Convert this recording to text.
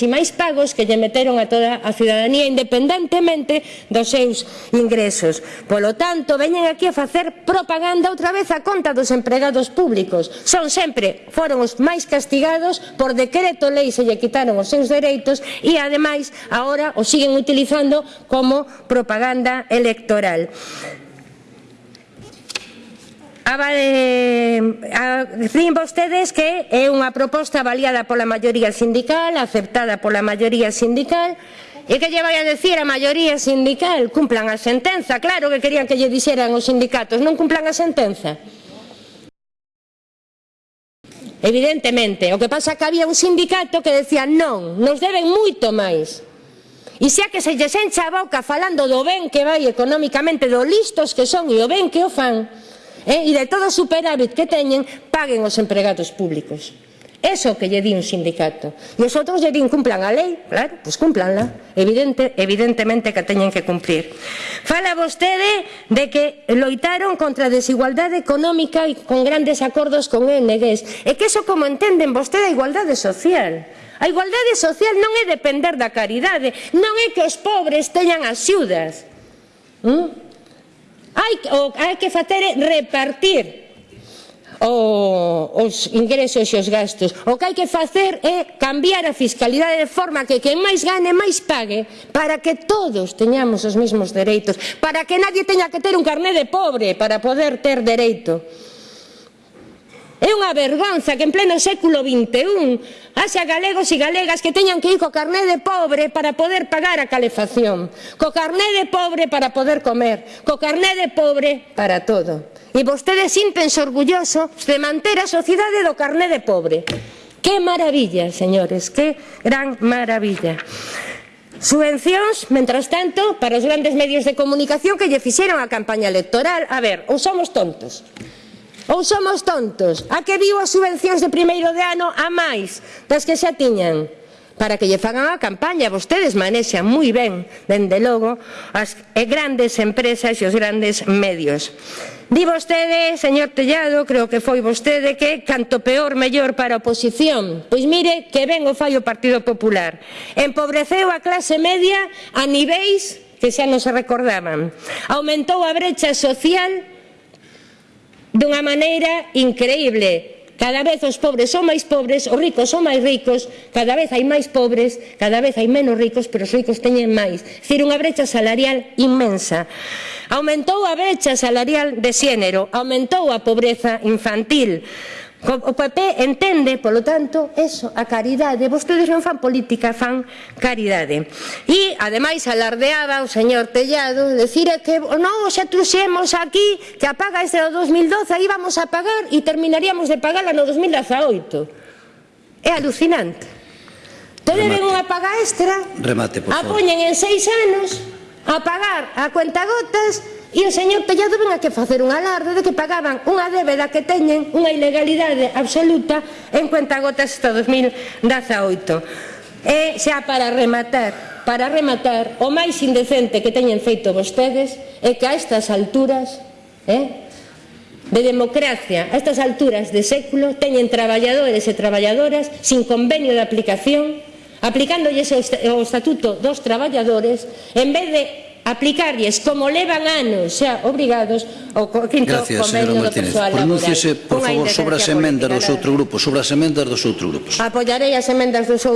e máis pagos que lle meteron a toda a ciudadanía independentemente dos seus ingresos. Polo tanto, veñen aquí a facer propaganda outra vez a conta dos empregados públicos. Son sempre, foron os máis castigados, por decreto lei se lle quitaron os seus dereitos e ademais agora os siguen utilizando como propaganda electoral. A, eh, Din vostedes que é unha proposta avaliada pola maioría sindical, aceptada pola maioría sindical, E que lle vai a decir a maioría sindical? Cumplan a sentenza, claro que querían que lle dixeran os sindicatos, non cumplan a sentenza. Evidentemente, o que pasa é que había un sindicato que decía non, nos deben moito máis. E xa que se lles encha a boca falando do ben que vai economicamente, do listos que son e o ben que o fan, eh? e de todo o superávit que teñen paguen os empregados públicos. Eso que lle di un sindicato. E os outros lle din cumplan a lei, claro, pois cumplanla. Evidente, evidentemente que teñen que cumplir. Fala vostede de que loitaron contra a desigualdade económica e con grandes acordos con ONGs. E que eso como entenden vostede a igualdade social. A igualdade social non é depender da caridade, non é que os pobres teñan axudas. ¿Mm? hai, o, hai que facer é repartir o, os ingresos e os gastos. O que hai que facer é cambiar a fiscalidade de forma que quen máis gane máis pague para que todos teñamos os mesmos dereitos, para que nadie teña que ter un carné de pobre para poder ter dereito. É unha vergonza que en pleno século XXI haxa galegos e galegas que teñan que ir co carné de pobre para poder pagar a calefacción, co carné de pobre para poder comer, co carné de pobre para todo. E vostedes sintense orgullosos de manter a sociedade do carné de pobre. Que maravilla, señores, que gran maravilla. Subvencións, mentras tanto, para os grandes medios de comunicación que lle fixeron a campaña electoral. A ver, ou somos tontos. Ou somos tontos? A que viu as subvencións de primeiro de ano a máis das que xa tiñan? para que lle fagan a campaña. Vostedes manexan moi ben, dende logo, as grandes empresas e os grandes medios. Di vostede, señor Tellado, creo que foi vostede que canto peor mellor para a oposición. Pois mire que ben o fai o Partido Popular. Empobreceu a clase media a niveis que xa non se recordaban. Aumentou a brecha social dunha maneira increíble. Cada vez os pobres son máis pobres, os ricos son máis ricos, cada vez hai máis pobres, cada vez hai menos ricos, pero os ricos teñen máis. Cir unha brecha salarial inmensa. Aumentou a brecha salarial de xénero, aumentou a pobreza infantil, O PP entende, polo tanto, eso, a caridade. Vostedes non fan política, fan caridade. E, ademais, alardeaba o señor Tellado, decir que non xa truxemos aquí que a paga este do 2012 aí vamos a pagar e terminaríamos de pagala no 2018. É alucinante. Te deben unha paga extra, Remate, por favor. a poñen en seis anos a pagar a cuentagotas E o señor Tellado ven aquí a facer un alarde de que pagaban unha débeda que teñen unha ilegalidade absoluta en cuentagotas hasta 2018. E xa para rematar, para rematar, o máis indecente que teñen feito vostedes é que a estas alturas, eh, de democracia a estas alturas de século teñen traballadores e traballadoras sin convenio de aplicación aplicándolles o Estatuto dos Traballadores en vez de aplicarlles como levan anos xa obrigados ao quinto Gracias, convenio do persoal laboral. Pronúnciese, por favor, sobre as emendas dos outros grupos, sobre as emendas dos outros grupos. Apoiarei as emendas dos outros